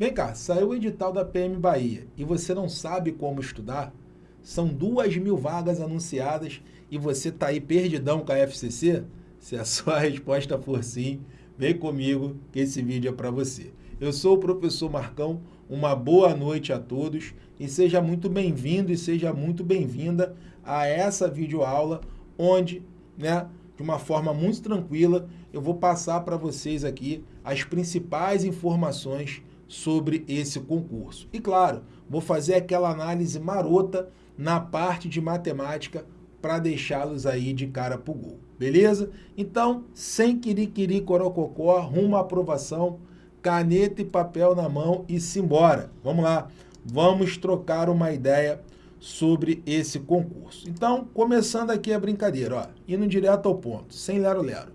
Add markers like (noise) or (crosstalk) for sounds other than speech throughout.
Vem cá, saiu o edital da PM Bahia e você não sabe como estudar? São duas mil vagas anunciadas e você está aí perdidão com a FCC? Se a (laughs) sua resposta for sim, vem comigo que esse vídeo é para você. Eu sou o professor Marcão, uma boa noite a todos e seja muito bem-vindo e seja muito bem-vinda a essa videoaula onde, né, de uma forma muito tranquila, eu vou passar para vocês aqui as principais informações sobre esse concurso. E claro, vou fazer aquela análise marota na parte de matemática para deixá-los aí de cara pro gol, beleza? Então, sem quiriquiri corococó, rumo à aprovação, caneta e papel na mão e simbora. Vamos lá, vamos trocar uma ideia sobre esse concurso. Então, começando aqui a brincadeira, ó, indo direto ao ponto, sem lero-lero.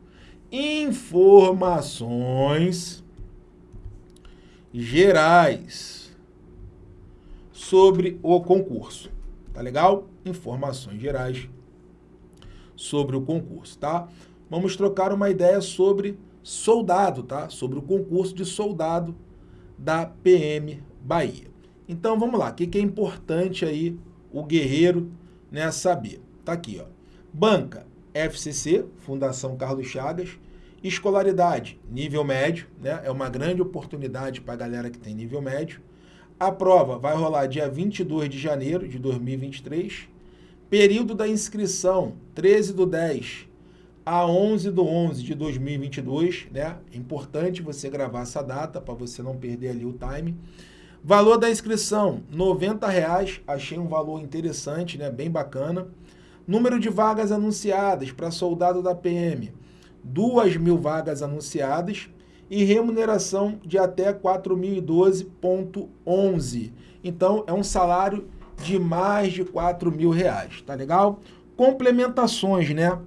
Informações gerais sobre o concurso. Tá legal? Informações gerais sobre o concurso, tá? Vamos trocar uma ideia sobre soldado, tá? Sobre o concurso de soldado da PM Bahia. Então, vamos lá. O que é importante aí o guerreiro né, saber. Tá aqui, ó. Banca FCC, Fundação Carlos Chagas. Escolaridade, nível médio, né? É uma grande oportunidade para a galera que tem nível médio. A prova vai rolar dia 22 de janeiro de 2023. Período da inscrição, 13 do 10 a 11 do 11 de 2022, né? É importante você gravar essa data para você não perder ali o time. Valor da inscrição, R$ reais. Achei um valor interessante, né? bem bacana. Número de vagas anunciadas para soldado da PM, 2 mil vagas anunciadas e remuneração de até 4.012,11. Então, é um salário de mais de 4 mil reais, tá legal? Complementações, né?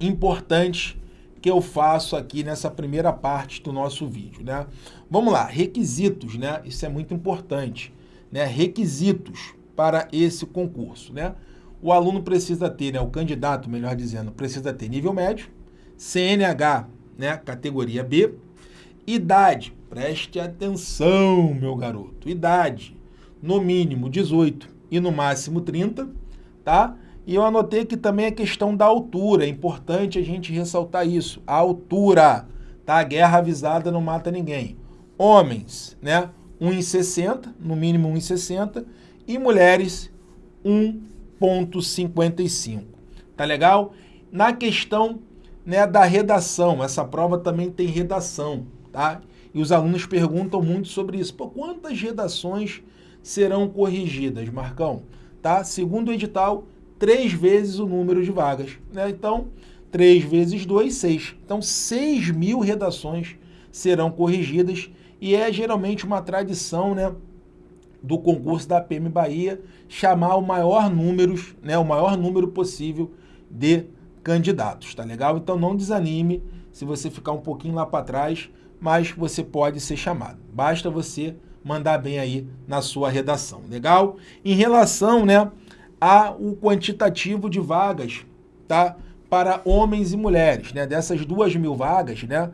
Importantes que eu faço aqui nessa primeira parte do nosso vídeo, né? Vamos lá, requisitos, né? Isso é muito importante, né? Requisitos para esse concurso, né? O aluno precisa ter, né? O candidato, melhor dizendo, precisa ter nível médio, CNH, né? Categoria B, idade, preste atenção, meu garoto, idade, no mínimo 18 e no máximo 30, tá? E eu anotei que também a questão da altura, é importante a gente ressaltar isso. A altura, tá? A guerra avisada não mata ninguém. Homens, né? 1,60, no mínimo 1,60, e mulheres 1,55. Tá legal? Na questão né, da redação, essa prova também tem redação, tá? E os alunos perguntam muito sobre isso. Pô, quantas redações serão corrigidas, Marcão? Tá? Segundo o edital, três vezes o número de vagas. Né? Então, 3 vezes 2, 6. Então, 6 mil redações serão corrigidas e é geralmente uma tradição né, do concurso da PM Bahia chamar o maior, números, né, o maior número possível de candidatos, tá legal? Então não desanime se você ficar um pouquinho lá para trás, mas você pode ser chamado. Basta você mandar bem aí na sua redação, legal? Em relação, né, há o quantitativo de vagas tá? para homens e mulheres. Né? Dessas duas mil vagas, né?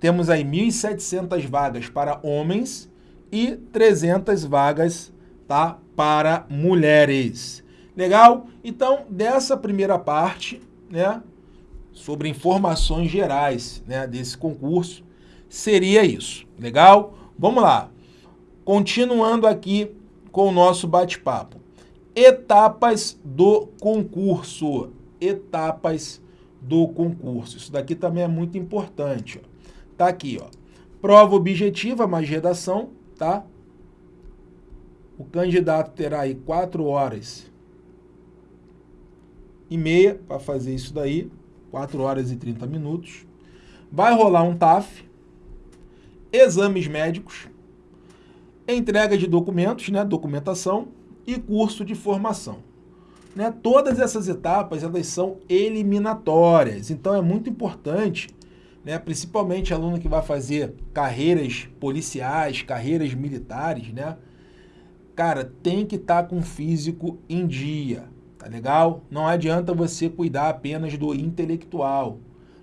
temos aí 1.700 vagas para homens e 300 vagas tá? para mulheres. Legal? Então, dessa primeira parte, né, sobre informações gerais né, desse concurso, seria isso. Legal? Vamos lá. Continuando aqui com o nosso bate-papo. Etapas do concurso. Etapas do concurso. Isso daqui também é muito importante. Ó. Tá aqui, ó. Prova objetiva mais redação, tá? O candidato terá aí quatro horas e meia para fazer isso daí. 4 horas e 30 minutos. Vai rolar um TAF, exames médicos, entrega de documentos, né, documentação, e curso de formação. Né? Todas essas etapas elas são eliminatórias, então é muito importante, né, principalmente aluno que vai fazer carreiras policiais, carreiras militares, né? Cara, tem que estar tá com físico em dia, tá legal? Não adianta você cuidar apenas do intelectual.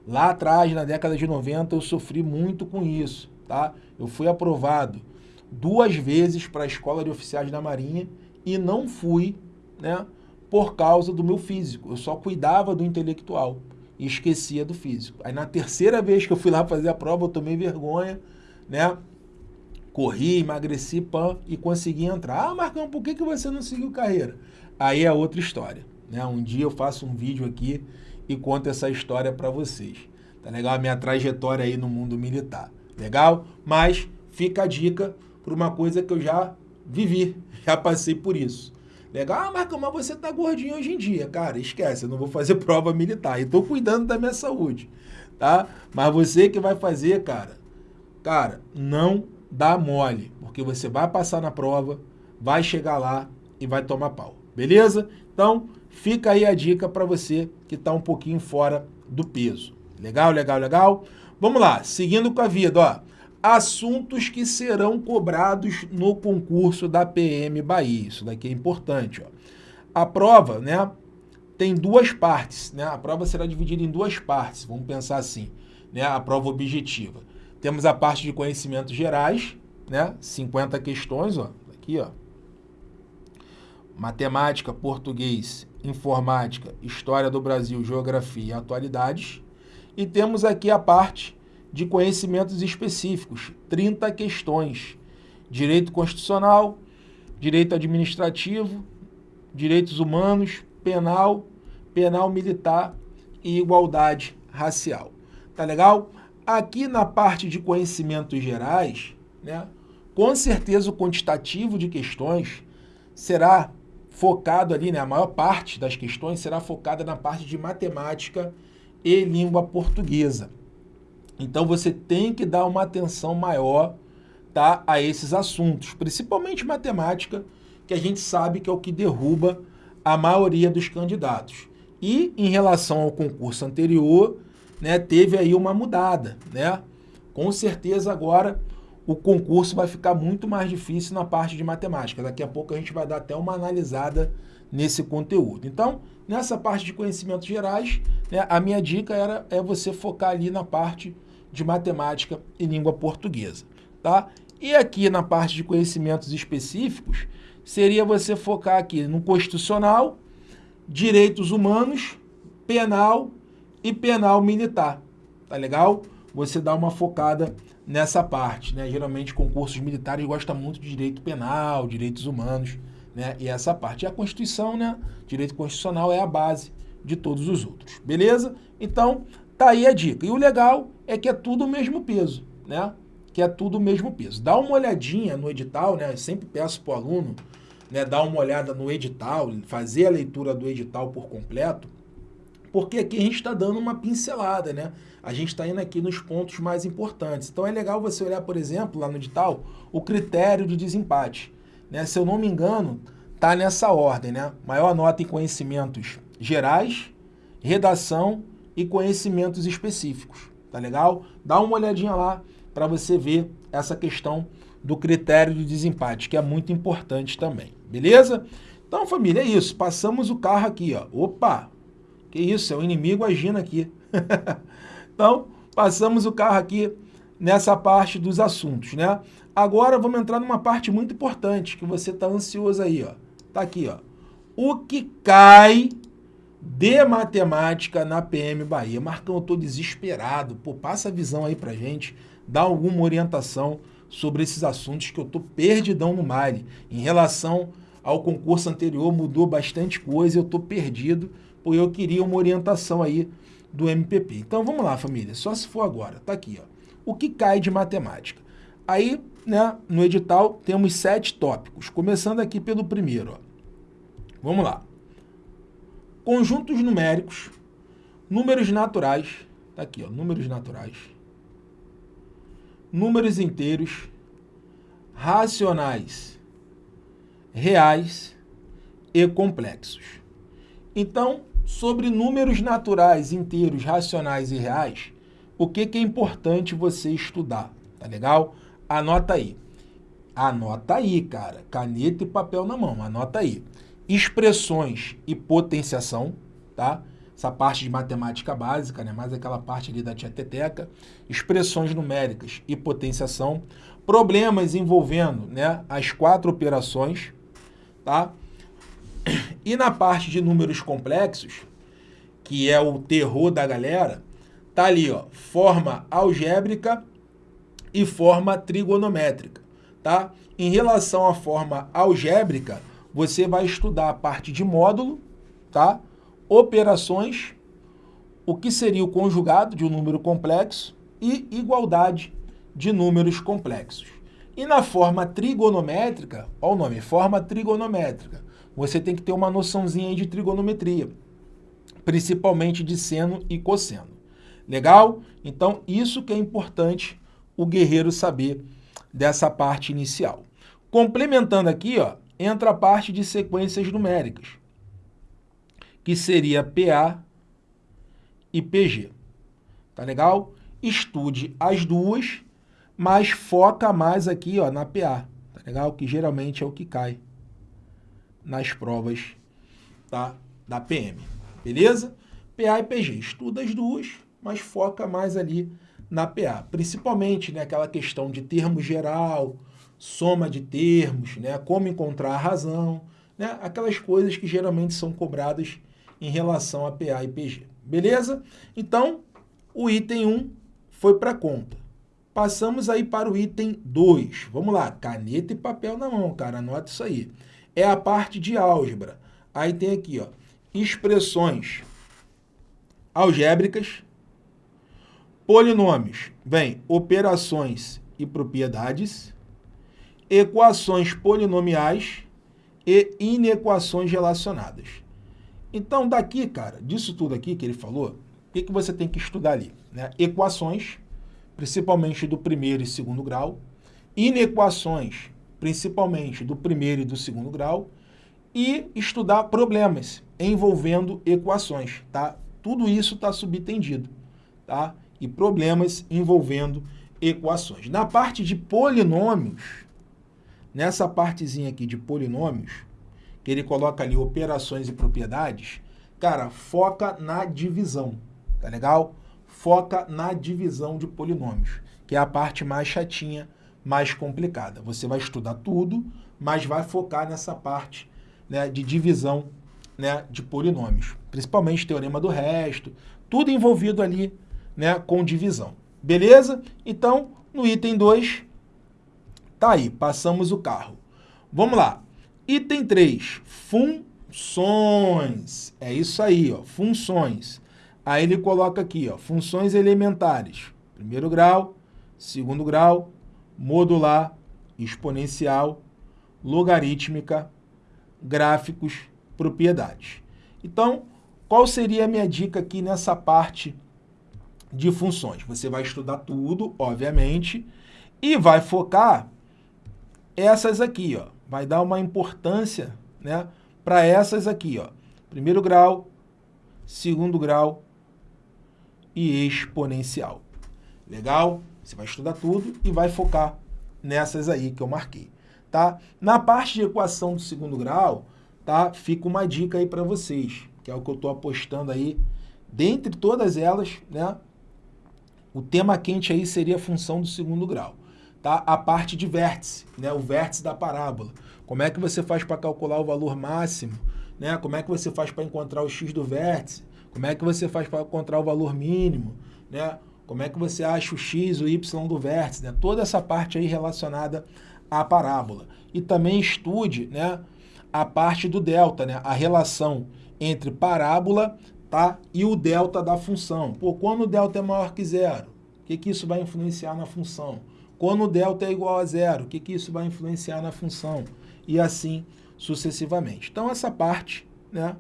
Lá atrás, na década de 90, eu sofri muito com isso, tá? Eu fui aprovado duas vezes para a Escola de Oficiais da Marinha e não fui, né, por causa do meu físico. Eu só cuidava do intelectual e esquecia do físico. Aí na terceira vez que eu fui lá fazer a prova, eu tomei vergonha, né? Corri, emagreci, pã, e consegui entrar. Ah, Marcão, por que, que você não seguiu carreira? Aí é outra história, né? Um dia eu faço um vídeo aqui e conto essa história para vocês. Tá legal? A minha trajetória aí no mundo militar. Legal? Mas fica a dica por uma coisa que eu já vivi, (laughs) já passei por isso. Legal, ah, Marcão, mas você tá gordinho hoje em dia. Cara, esquece, eu não vou fazer (laughs) prova militar. E tô cuidando da minha saúde, tá? Mas você que vai fazer, cara, cara, não dá mole, porque você vai passar na prova, vai chegar lá e vai tomar pau. Beleza? Então, fica aí a dica para você que tá um pouquinho fora do peso. Legal, legal, legal? Vamos lá, seguindo com a vida, ó assuntos que serão cobrados no concurso da PM Bahia. Isso daqui é importante. Ó. A prova né, tem duas partes. Né? A prova será dividida em duas partes, vamos pensar assim. Né? A prova objetiva. Temos a parte de conhecimentos gerais, né? 50 questões, ó, aqui, ó. Matemática, português, informática, história do Brasil, geografia e atualidades. E temos aqui a parte de conhecimentos específicos, 30 questões. Direito constitucional, direito administrativo, direitos humanos, penal, penal militar e igualdade racial. Tá legal? Aqui na parte de conhecimentos gerais, né, com certeza o quantitativo de questões será focado ali, né, a maior parte das questões será focada na parte de matemática e língua portuguesa. Então você tem que dar uma atenção maior tá, a esses assuntos, principalmente matemática, que a gente sabe que é o que derruba a maioria dos candidatos. E em relação ao concurso anterior, né, teve aí uma mudada, né? Com certeza agora o concurso vai ficar muito mais difícil na parte de matemática. Daqui a pouco a gente vai dar até uma analisada nesse conteúdo. Então, nessa parte de conhecimentos gerais, né, a minha dica era é você focar ali na parte de matemática e língua portuguesa, tá? E aqui na parte de conhecimentos específicos, seria você focar aqui no constitucional, direitos humanos, penal e penal militar, tá legal? Você dá uma focada nessa parte, né? Geralmente concursos militares gostam muito de direito penal, direitos humanos, né? E essa parte. E a Constituição, né? Direito constitucional é a base de todos os outros, beleza? Então, Tá aí a dica. E o legal é que é tudo o mesmo peso, né? Que é tudo o mesmo peso. Dá uma olhadinha no edital, né? Eu sempre peço para o aluno né, dar uma olhada no edital, fazer a leitura do edital por completo, porque aqui a gente está dando uma pincelada, né? A gente está indo aqui nos pontos mais importantes. Então é legal você olhar, por exemplo, lá no edital, o critério de desempate. Né? Se eu não me engano, tá nessa ordem, né? Maior nota em conhecimentos gerais, redação e conhecimentos específicos, tá legal? Dá uma olhadinha lá para você ver essa questão do critério de desempate, que é muito importante também, beleza? Então, família, é isso. Passamos o carro aqui, ó. Opa! Que isso, é o inimigo agindo aqui. (laughs) então, passamos o carro aqui nessa parte dos assuntos, né? Agora vamos entrar numa parte muito importante, que você está ansioso aí, ó. Tá aqui, ó. O que cai de matemática na PM Bahia. Marcão, eu estou desesperado. Pô, passa a visão aí pra gente, dá alguma orientação sobre esses assuntos que eu estou perdidão no Mali. Em relação ao concurso anterior, mudou bastante coisa, eu estou perdido, porque eu queria uma orientação aí do MPP. Então vamos lá, família, só se for agora. Tá aqui, ó. O que cai de matemática? Aí, né, no edital, temos sete tópicos, começando aqui pelo primeiro, ó. Vamos lá conjuntos numéricos, números naturais, tá aqui, ó, números naturais, números inteiros, racionais, reais e complexos. Então, sobre números naturais, inteiros, racionais e reais, o que, que é importante você estudar, tá legal? Anota aí. Anota aí, cara. Caneta e papel na mão, anota aí expressões e potenciação, tá? Essa parte de matemática básica, né? mais aquela parte ali da tieteteca, expressões numéricas e potenciação, problemas envolvendo né, as quatro operações, tá? E na parte de números complexos, que é o terror da galera, tá ali, ó, forma algébrica e forma trigonométrica, tá? Em relação à forma algébrica, você vai estudar a parte de módulo, tá? Operações, o que seria o conjugado de um número complexo e igualdade de números complexos. E na forma trigonométrica, olha o nome, forma trigonométrica, você tem que ter uma noçãozinha de trigonometria, principalmente de seno e cosseno. Legal? Então, isso que é importante o guerreiro saber dessa parte inicial. Complementando aqui, ó, entra a parte de sequências numéricas, que seria PA e PG. Tá legal? Estude as duas mas foca mais aqui ó, na PA, tá legal? Que geralmente é o que cai nas provas tá? da PM, beleza? PA e PG, estuda as duas, mas foca mais ali na PA, principalmente né, aquela questão de termo geral, soma de termos, né, como encontrar a razão, né, aquelas coisas que geralmente são cobradas em relação a PA e PG, beleza? Então, o item 1 foi para conta. Passamos aí para o item 2. Vamos lá, caneta e papel na mão, cara, anota isso aí. É a parte de álgebra. Aí tem aqui, ó, expressões algébricas, polinômios, vem operações e propriedades, equações polinomiais e inequações relacionadas. Então, daqui, cara, disso tudo aqui que ele falou, o que, que você tem que estudar ali? Né? Equações, principalmente do primeiro e segundo grau, inequações, principalmente do primeiro e do segundo grau, e estudar problemas envolvendo equações, tá? Tudo isso está subtendido, tá? E problemas envolvendo equações. Na parte de polinômios, nessa partezinha aqui de polinômios, que ele coloca ali operações e propriedades, cara, foca na divisão, tá legal? foca na divisão de polinômios, que é a parte mais chatinha, mais complicada. Você vai estudar tudo, mas vai focar nessa parte né, de divisão né, de polinômios, principalmente teorema do resto, tudo envolvido ali né, com divisão. Beleza? Então, no item 2, tá aí, passamos o carro. Vamos lá. Item 3, funções. É isso aí, ó, funções. Aí ele coloca aqui, ó, funções elementares. Primeiro grau, segundo grau, modular, exponencial, logarítmica, gráficos, propriedades. Então, qual seria a minha dica aqui nessa parte de funções? Você vai estudar tudo, obviamente, e vai focar essas aqui, ó. Vai dar uma importância, né, para essas aqui, ó. Primeiro grau, segundo grau, e exponencial. Legal? Você vai estudar tudo e vai focar nessas aí que eu marquei. Tá? Na parte de equação do segundo grau, tá? fica uma dica aí para vocês, que é o que eu estou apostando aí. Dentre todas elas, né? o tema quente aí seria a função do segundo grau. Tá? A parte de vértice, né? o vértice da parábola. Como é que você faz para calcular o valor máximo? Né? Como é que você faz para encontrar o x do vértice? Como é que você faz para encontrar o valor mínimo? Né? Como é que você acha o x, o y do vértice? Né? Toda essa parte aí relacionada à parábola. E também estude né, a parte do delta, né? a relação entre parábola tá, e o delta da função. Pô, quando o delta é maior que zero, o que, que isso vai influenciar na função? Quando o delta é igual a zero, o que, que isso vai influenciar na função? E assim sucessivamente. Então, essa parte né,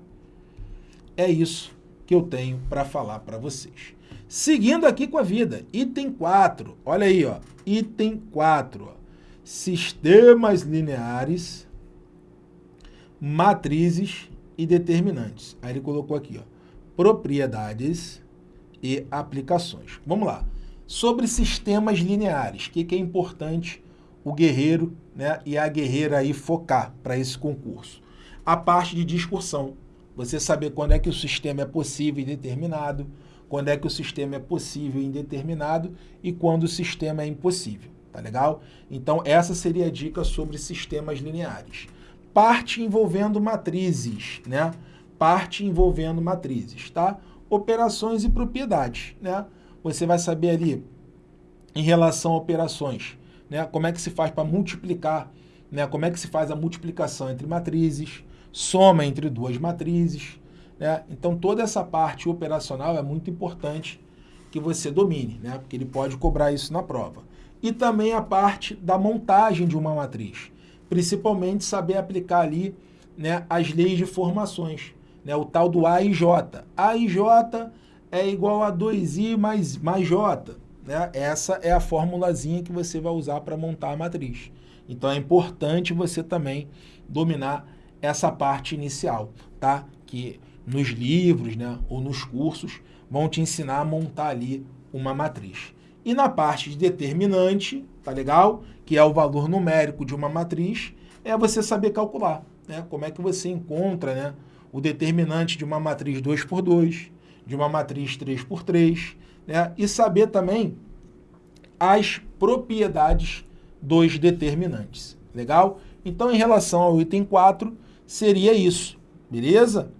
é isso que eu tenho para falar para vocês. Seguindo aqui com a vida, item 4, olha aí, ó, item 4, ó, sistemas lineares, matrizes e determinantes. Aí ele colocou aqui, ó, propriedades e aplicações. Vamos lá. Sobre sistemas lineares, o que, que é importante o guerreiro né, e a guerreira aí focar para esse concurso? A parte de discussão, você saber quando é que o sistema é possível e determinado, quando é que o sistema é possível e indeterminado e quando o sistema é impossível. tá legal? Então essa seria a dica sobre sistemas lineares. Parte envolvendo matrizes, né? Parte envolvendo matrizes, tá? Operações e propriedades, né? Você vai saber ali em relação a operações, né? Como é que se faz para multiplicar, né? Como é que se faz a multiplicação entre matrizes, soma entre duas matrizes, né? Então toda essa parte operacional é muito importante que você domine, né? Porque ele pode cobrar isso na prova e também a parte da montagem de uma matriz. Principalmente saber aplicar ali né, as leis de formações, né, o tal do A e J. A e J é igual a 2i mais, mais J. Né? Essa é a formulazinha que você vai usar para montar a matriz. Então é importante você também dominar essa parte inicial, tá? Que nos livros né, ou nos cursos vão te ensinar a montar ali uma matriz. E na parte de determinante, tá legal? Que é o valor numérico de uma matriz, é você saber calcular, né? Como é que você encontra, né, o determinante de uma matriz 2 por 2, de uma matriz 3 por 3, né? E saber também as propriedades dos determinantes, legal? Então, em relação ao item 4, seria isso, beleza?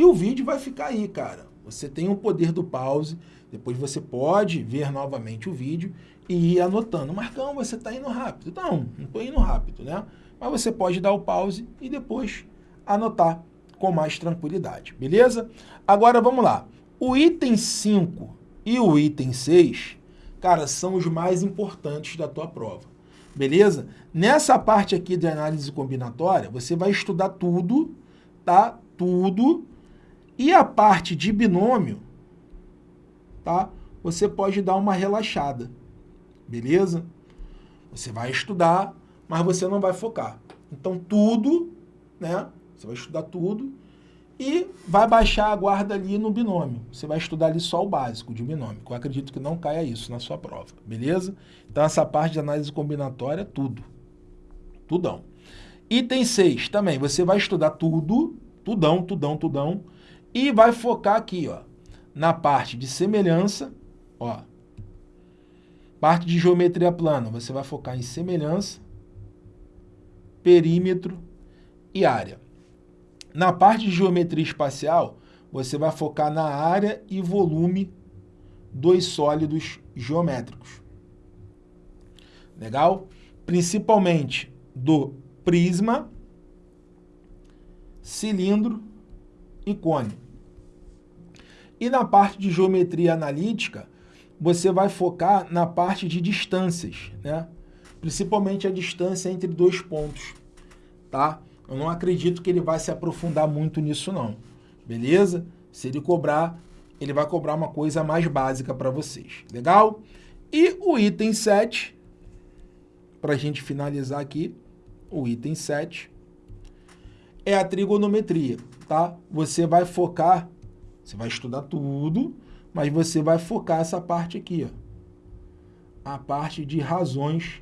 E o vídeo vai ficar aí, cara. Você tem o poder do pause, depois você pode ver novamente o vídeo e ir anotando. Marcão, você está indo rápido. Não, não estou indo rápido, né? Mas você pode dar o pause e depois anotar com mais tranquilidade, beleza? Agora vamos lá. O item 5 e o item 6, cara, são os mais importantes da tua prova, beleza? Nessa parte aqui de análise combinatória, você vai estudar tudo, tá? Tudo. E a parte de binômio, tá? Você pode dar uma relaxada, beleza? Você vai estudar, mas você não vai focar. Então, tudo, né? Você vai estudar tudo e vai baixar a guarda ali no binômio. Você vai estudar ali só o básico de binômio. Eu acredito que não caia isso na sua prova, beleza? Então, essa parte de análise combinatória, tudo. Tudão. Item 6, também, você vai estudar tudo, tudão, tudão, tudão, e vai focar aqui, ó, na parte de semelhança, ó, parte de geometria plana, você vai focar em semelhança, perímetro e área. Na parte de geometria espacial, você vai focar na área e volume dos sólidos geométricos. Legal? Principalmente do prisma, cilindro e cone. E na parte de geometria analítica, você vai focar na parte de distâncias, né? principalmente a distância entre dois pontos. Tá? Eu não acredito que ele vai se aprofundar muito nisso não, beleza? Se ele cobrar, ele vai cobrar uma coisa mais básica para vocês, legal? E o item 7, para a gente finalizar aqui, o item 7, é a trigonometria, tá? Você vai focar você vai estudar tudo, mas você vai focar essa parte aqui, ó. A parte de razões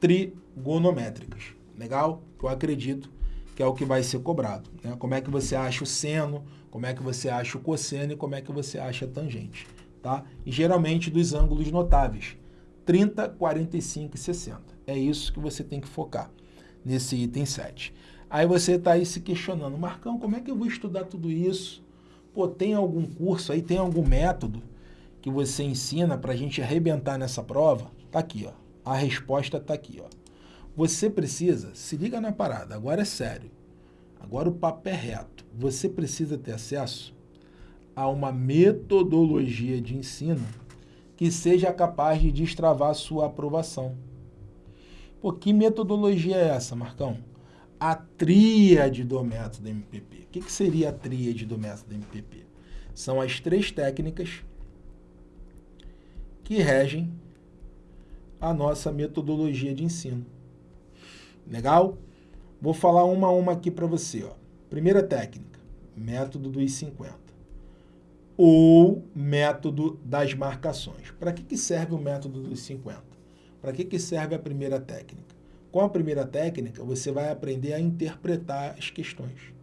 trigonométricas. Legal? Eu acredito que é o que vai ser cobrado. Né? Como é que você acha o seno, como é que você acha o cosseno e como é que você acha a tangente. Tá? E geralmente dos ângulos notáveis, 30, 45 e 60. É isso que você tem que focar nesse item 7. Aí você está aí se questionando, Marcão, como é que eu vou estudar tudo isso? Pô, tem algum curso aí, tem algum método que você ensina para a gente arrebentar nessa prova? Tá aqui, ó. A resposta tá aqui, ó. Você precisa, se liga na parada, agora é sério. Agora o papo é reto. Você precisa ter acesso a uma metodologia de ensino que seja capaz de destravar a sua aprovação. Pô, que metodologia é essa, Marcão? A tríade do método MPP. O que, que seria a tríade do método MPP? São as três técnicas que regem a nossa metodologia de ensino. Legal? Vou falar uma a uma aqui para você. Ó. Primeira técnica, método dos 50. Ou método das marcações. Para que, que serve o método dos 50? Para que, que serve a primeira técnica? Com a primeira técnica, você vai aprender a interpretar as questões.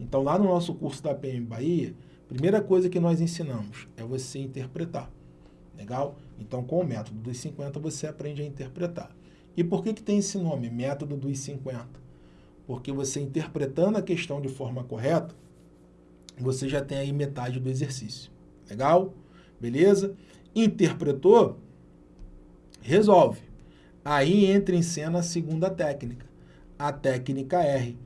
Então, lá no nosso curso da PM Bahia, primeira coisa que nós ensinamos é você interpretar. Legal? Então, com o método dos 50, você aprende a interpretar. E por que, que tem esse nome, método dos 50? Porque você interpretando a questão de forma correta, você já tem aí metade do exercício. Legal? Beleza? Interpretou, resolve. Aí entra em cena a segunda técnica, a técnica R.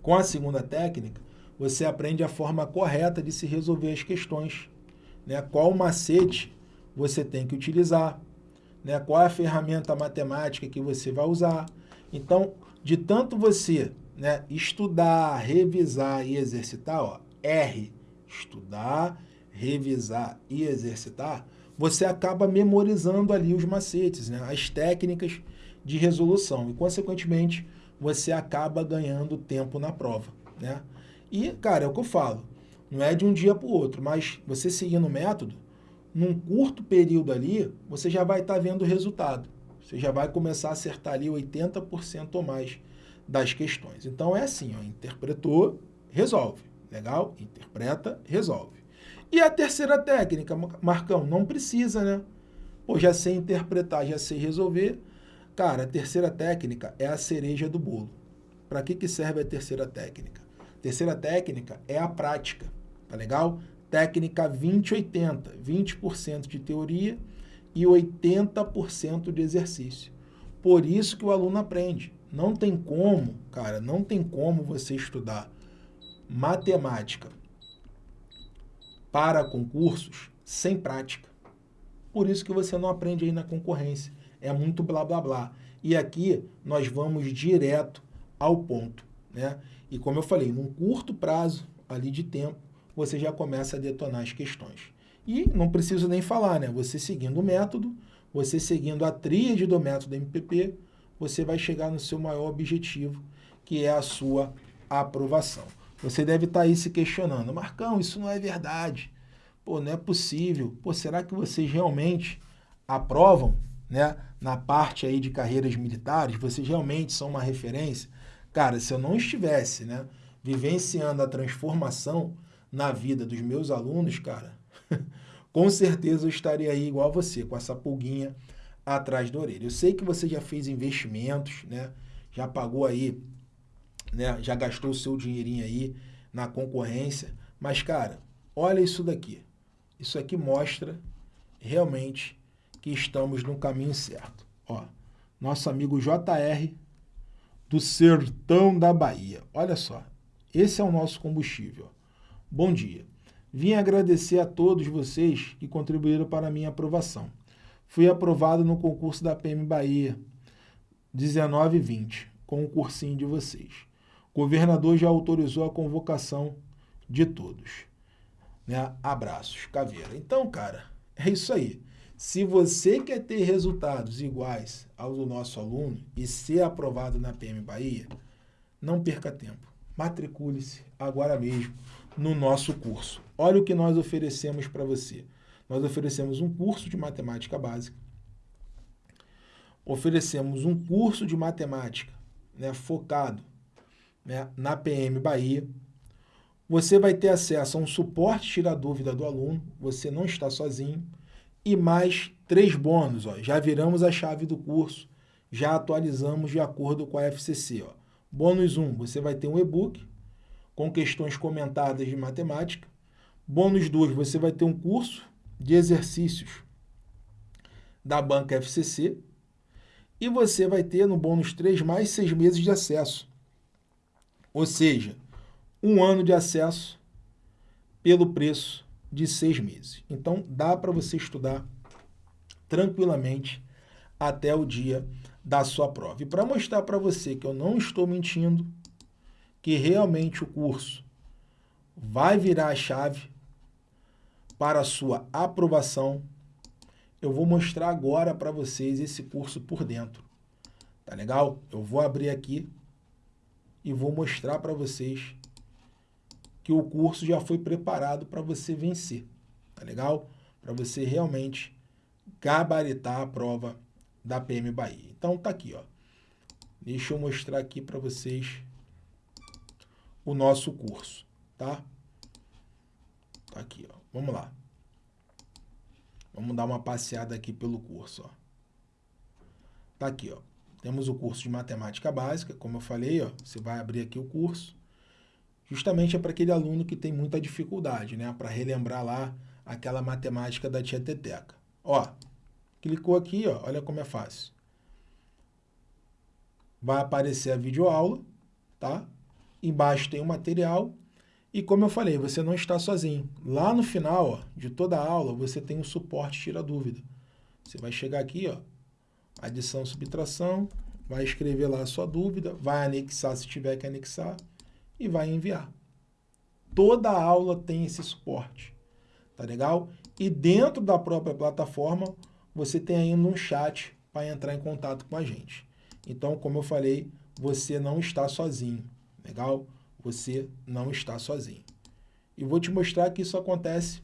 Com a segunda técnica, você aprende a forma correta de se resolver as questões. Né? Qual macete você tem que utilizar, né? qual é a ferramenta matemática que você vai usar. Então, de tanto você né, estudar, revisar e exercitar, ó, R, estudar, revisar e exercitar, você acaba memorizando ali os macetes, né? as técnicas de resolução e, consequentemente, você acaba ganhando tempo na prova. Né? E, cara, é o que eu falo, não é de um dia para o outro, mas você seguindo o método, num curto período ali, você já vai estar tá vendo o resultado. Você já vai começar a acertar ali 80% ou mais das questões. Então é assim, ó, interpretou, resolve. Legal? Interpreta, resolve. E a terceira técnica, Marcão, não precisa, né? Pô, já sei interpretar, já sei resolver. Cara, a terceira técnica é a cereja do bolo. Para que, que serve a terceira técnica? Terceira técnica é a prática, tá legal? Técnica 20-80, 20%, de teoria e 80% de exercício. Por isso que o aluno aprende. Não tem como, cara, não tem como você estudar matemática para concursos sem prática. Por isso que você não aprende aí na concorrência. É muito blá blá blá. E aqui nós vamos direto ao ponto. Né? E como eu falei, num curto prazo ali de tempo, você já começa a detonar as questões. E não preciso nem falar, né? Você seguindo o método, você seguindo a tríade do método MPP, você vai chegar no seu maior objetivo, que é a sua aprovação. Você deve estar tá aí se questionando, Marcão, isso não é verdade. Pô, não é possível. Pô, será que vocês realmente aprovam, né? Na parte aí de carreiras militares, vocês realmente são uma referência? Cara, se eu não estivesse, né, vivenciando a transformação na vida dos meus alunos, cara, (laughs) com certeza eu estaria aí igual a você, com essa pulguinha atrás da orelha. Eu sei que você já fez investimentos, né? Já pagou aí né? Já gastou o seu dinheirinho aí na concorrência. Mas, cara, olha isso daqui. Isso aqui mostra realmente que estamos no caminho certo. Ó, nosso amigo JR do Sertão da Bahia. Olha só, esse é o nosso combustível. Bom dia. Vim agradecer a todos vocês que contribuíram para a minha aprovação. Fui aprovado no concurso da PM Bahia 1920, com o cursinho de vocês. Governador já autorizou a convocação de todos. Né? Abraços, Caveira. Então, cara, é isso aí. Se você quer ter resultados iguais aos do nosso aluno e ser aprovado na PM Bahia, não perca tempo. Matricule-se agora mesmo no nosso curso. Olha o que nós oferecemos para você. Nós oferecemos um curso de matemática básica. Oferecemos um curso de matemática né, focado né, na PM Bahia. Você vai ter acesso a um suporte tirar dúvida do aluno, você não está sozinho. E mais três bônus, ó, já viramos a chave do curso, já atualizamos de acordo com a FCC. Ó. Bônus 1, você vai ter um e-book com questões comentadas de matemática. Bônus 2, você vai ter um curso de exercícios da banca FCC. E você vai ter no bônus 3 mais seis meses de acesso ou seja, um ano de acesso pelo preço de seis meses. Então, dá para você estudar tranquilamente até o dia da sua prova. E para mostrar para você que eu não estou mentindo, que realmente o curso vai virar a chave para a sua aprovação, eu vou mostrar agora para vocês esse curso por dentro. Tá legal? Eu vou abrir aqui e vou mostrar para vocês que o curso já foi preparado para você vencer, tá legal? Para você realmente gabaritar a prova da PM Bahia. Então tá aqui, ó. Deixa eu mostrar aqui para vocês o nosso curso, tá? Tá aqui, ó. Vamos lá. Vamos dar uma passeada aqui pelo curso. Ó. Tá aqui, ó. Temos o curso de matemática básica, como eu falei, ó, você vai abrir aqui o curso. Justamente é para aquele aluno que tem muita dificuldade, né? Para relembrar lá aquela matemática da tia Teteca. Ó, clicou aqui, ó, olha como é fácil. Vai aparecer a videoaula, tá? Embaixo tem o material e como eu falei, você não está sozinho. Lá no final ó, de toda a aula, você tem um suporte tira dúvida. Você vai chegar aqui, ó, adição, subtração, vai escrever lá a sua dúvida, vai anexar se tiver que anexar e vai enviar. Toda aula tem esse suporte, tá legal? E dentro da própria plataforma, você tem ainda um chat para entrar em contato com a gente. Então, como eu falei, você não está sozinho, legal? você não está sozinho. E vou te mostrar que isso acontece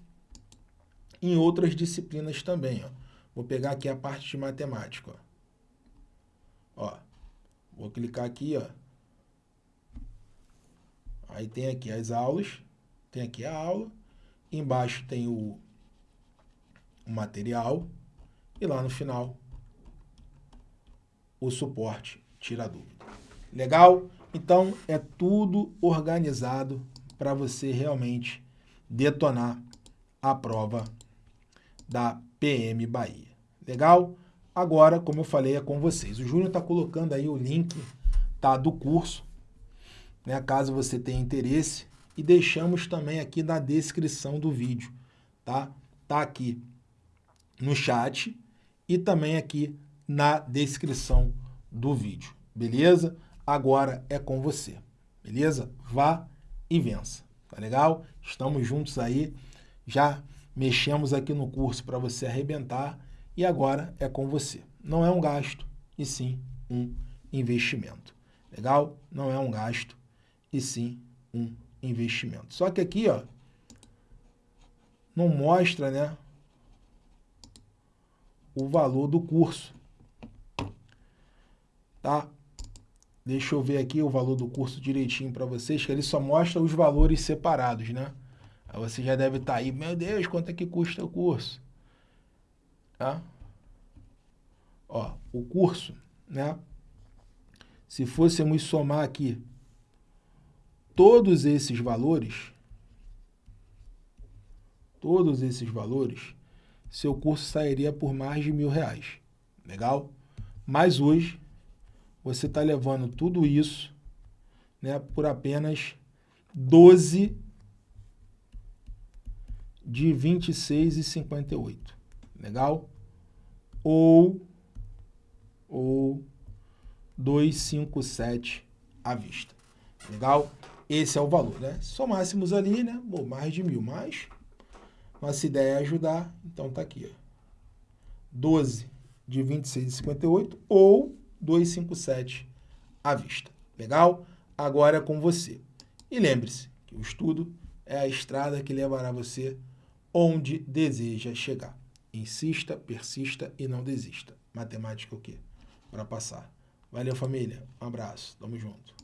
em outras disciplinas também. Ó. Vou pegar aqui a parte de matemática. Ó. ó. Vou clicar aqui, ó. Aí tem aqui as aulas, tem aqui a aula, embaixo tem o, o material e lá no final o suporte tira dúvida. Legal? Então, é tudo organizado para você realmente detonar a prova da PM Bahia. Legal? Agora, como eu falei, é com vocês. O Júnior está colocando aí o link tá, do curso, né, caso você tenha interesse, e deixamos também aqui na descrição do vídeo, tá? Tá aqui no chat e também aqui na descrição do vídeo, beleza? agora é com você, beleza? Vá e vença, tá legal? Estamos juntos aí, já mexemos aqui no curso para você arrebentar e agora é com você. Não é um gasto, e sim um investimento, legal? Não é um gasto, e sim um investimento. Só que aqui, ó, não mostra, né, o valor do curso, tá? Deixa eu ver aqui o valor do curso direitinho para vocês, que ele só mostra os valores separados, né? Você já deve estar tá aí, meu Deus, quanto é que custa o curso? Tá? Ó, o curso, né? Se fôssemos somar aqui todos esses valores, todos esses valores, seu curso sairia por mais de mil reais. Legal? Mas hoje você está levando tudo isso né, por apenas 12 de 26,58. Legal? Ou, ou 257 à vista. Legal? Esse é o valor, né? Somássemos ali, né? Bom, mais de mil, mas nossa ideia é ajudar, então tá aqui, ó. 12 de 26,58 ou 257 à vista. Legal? Agora é com você. E lembre-se que o estudo é a estrada que levará você onde deseja chegar. Insista, persista e não desista. Matemática o quê? Para passar. Valeu, família. Um abraço. Tamo junto.